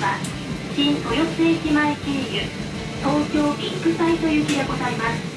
は新豊洲駅前経由東京ビッグサイト行きでございます。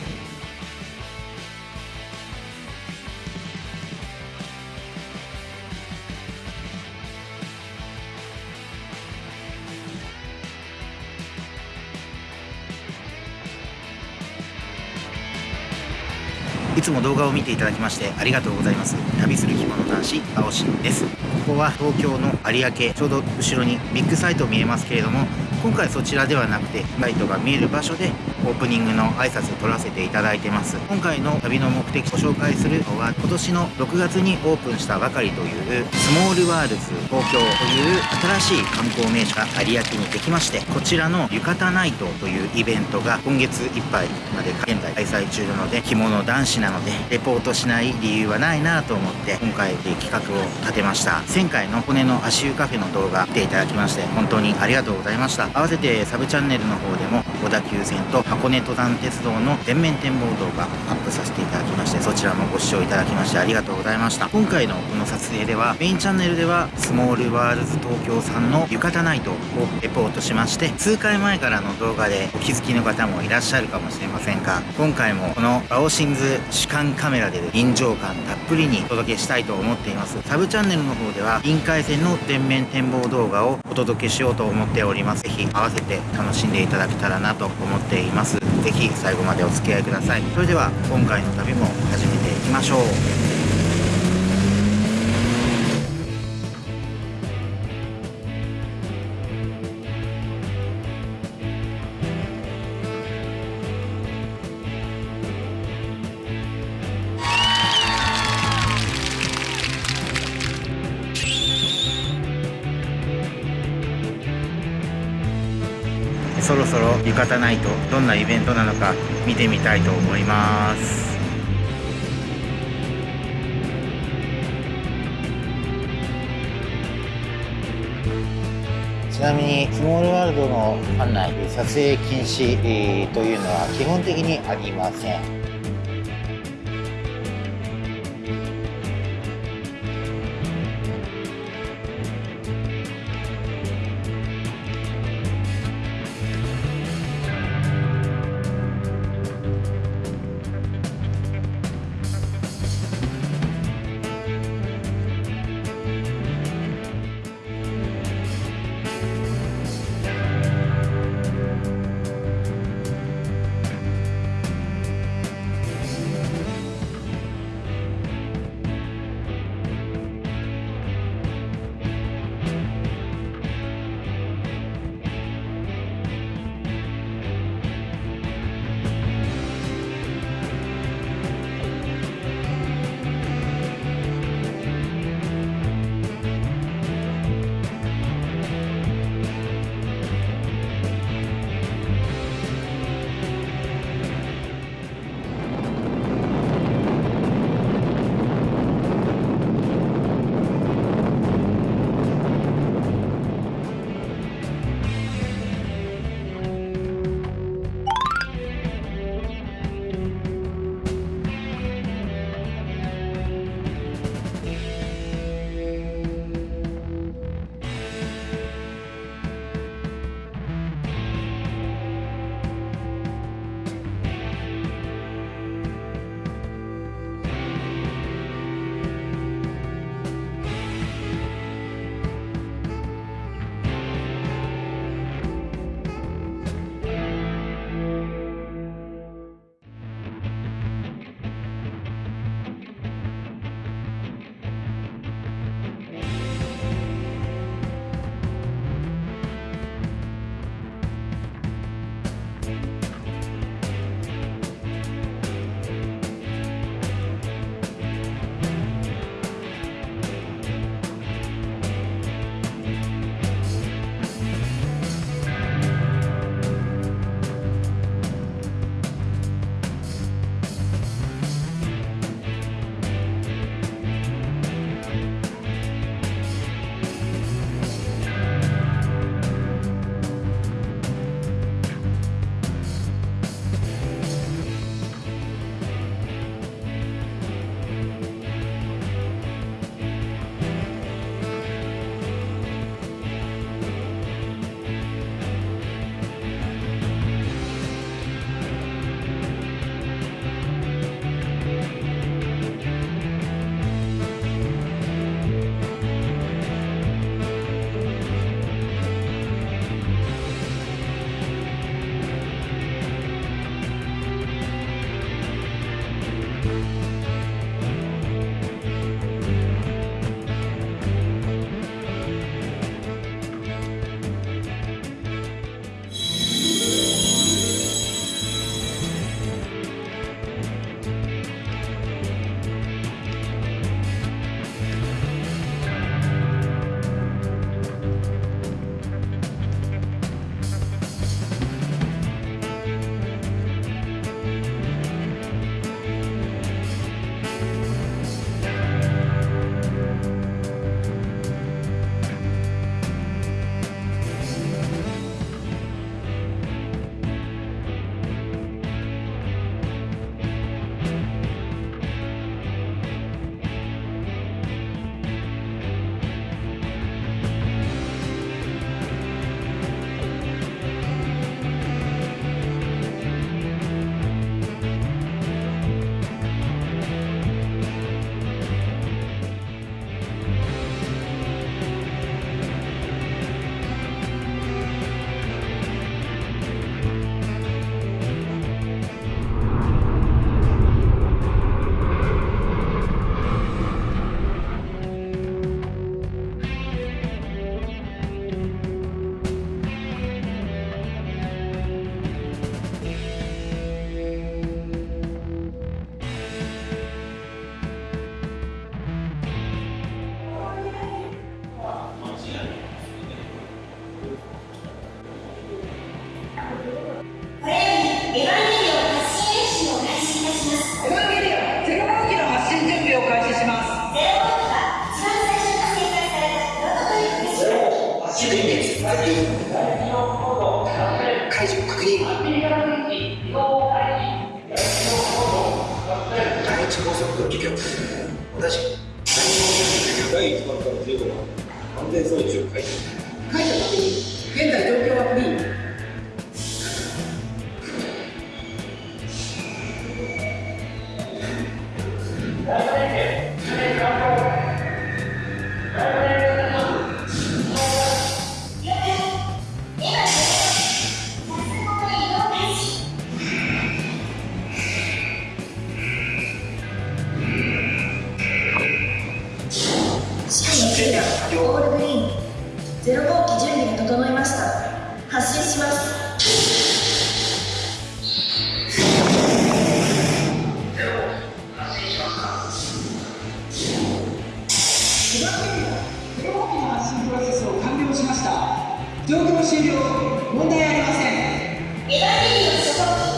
つも動画を見ていただきましてありがとうございます。旅する着物男子青新です。ここは東京の有明ちょうど後ろにビッグサイト見えますけれども今回そちらではなくてライトが見える場所でオープニングの挨拶を取らせていただいてます。今回の旅の目的ご紹介するのは今年の6月にオープンしたばかりというスモールワールズ東京という新しい観光名所が有明にできましてこちらの浴衣ナイトというイベントが今月いっぱいまで現在開催中なので着物男子なのでレポートしない理由はないなと思って今回企画を立てました。前回の箱根の足湯カフェの動画見ていただきまして本当にありがとうございました。合わせてサブチャンネルの方でも小田急線と箱根登山鉄道の全面展望動画アップさせていただきましてそちらもご視聴いただきましてありがとうございました。今回のこの撮影ではメインチャンネルではスモールワールズ東京さんの浴衣ナイトをレポートしまして数回前からの動画でお気づきの方もいらっしゃるかもしれませんが今回もこのバオシンズ主観カメラで臨場感たっぷりにお届けしたいと思っています。サブチャンネルの方ではりんかい線の全面展望動画をお届けしようと思っております。ぜひ合わせて楽しんでいただけたらなと思っています。ぜひ最後までお付き合いください。それでは今回の旅も始めていきましょう。そろそろ浴衣ナイトどんなイベントなのか見てみたいと思います。ちなみにスモールワールドの案内撮影禁止というのは基本的にありません。Yeah. 滋賀のプロセスを完了しました。状況終了問題ありません。エヴァ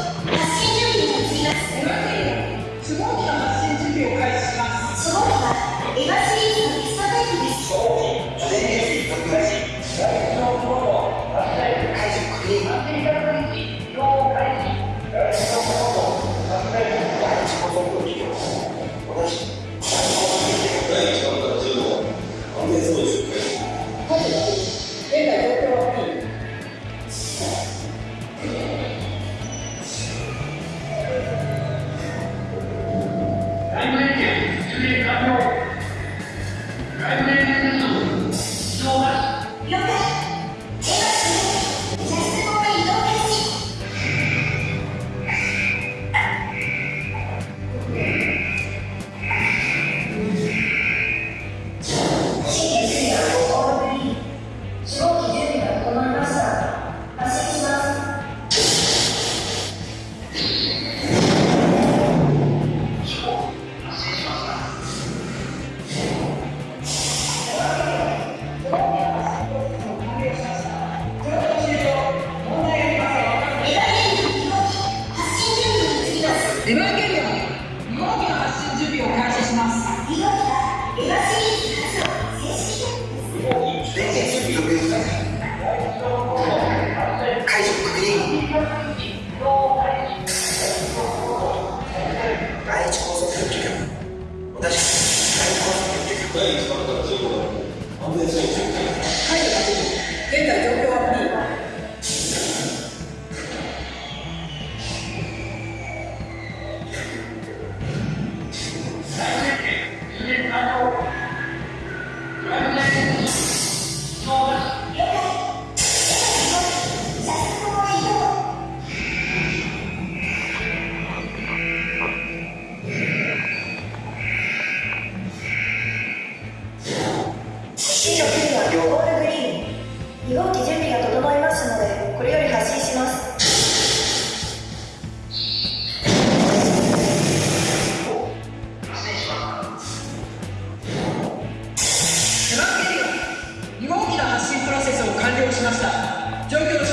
いい。解除確認。完了しました。状況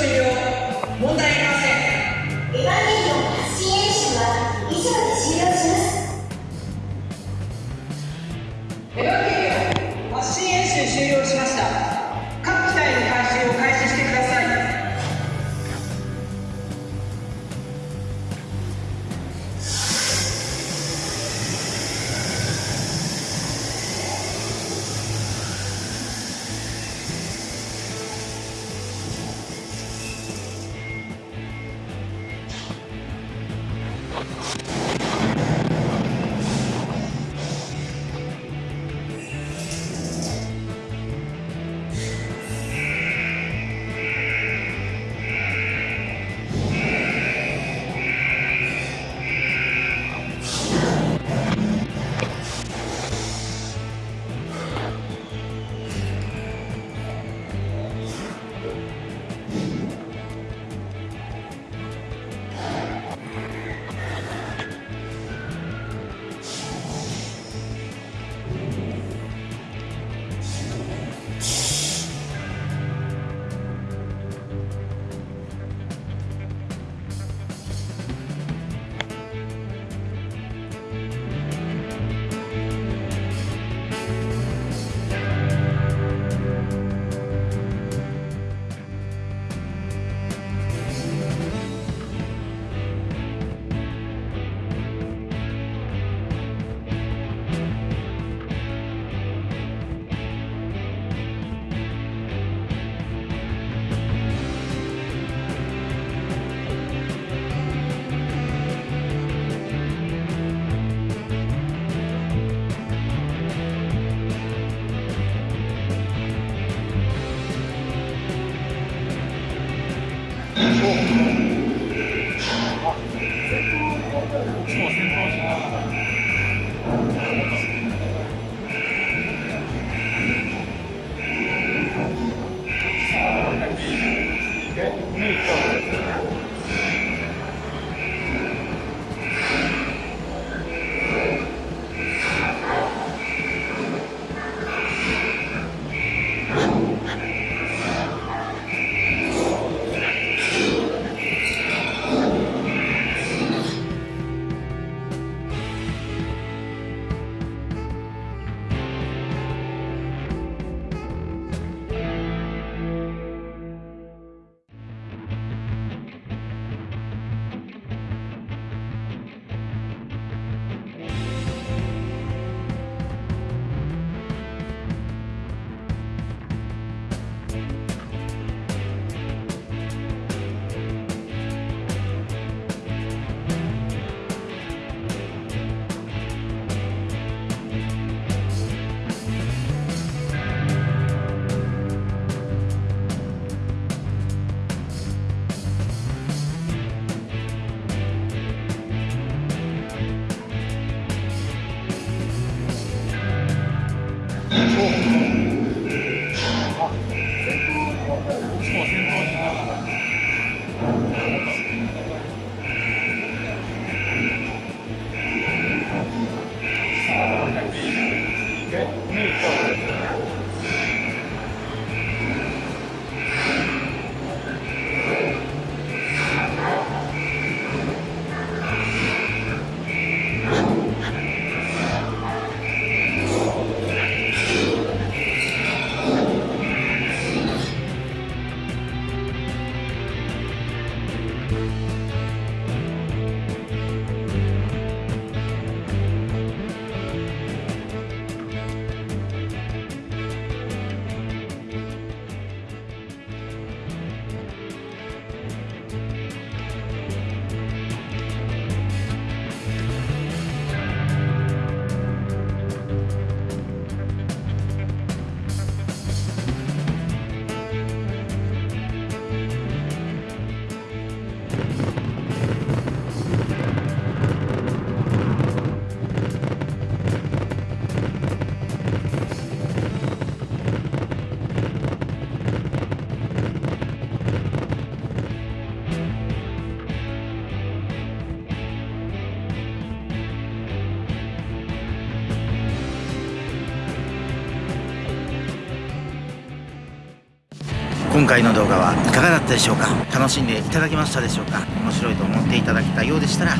今回の動画はいかがだったでしょうか？楽しんでいただけましたでしょうか？面白いと思っていただけたようでしたら、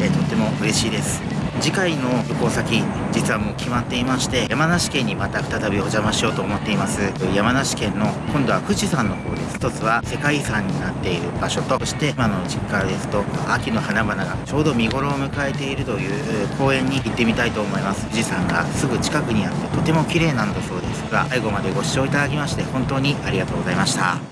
えーとっても嬉しいです。次回の旅行先実はもう決まっていまして山梨県にまた再びお邪魔しようと思っています。山梨県の今度は富士山の方です。一つは世界遺産になっている場所とそして今の実家ですと秋の花々がちょうど見頃を迎えているという公園に行ってみたいと思います。富士山がすぐ近くにあってとても綺麗なんだそうですが最後までご視聴いただきまして本当にありがとうございました。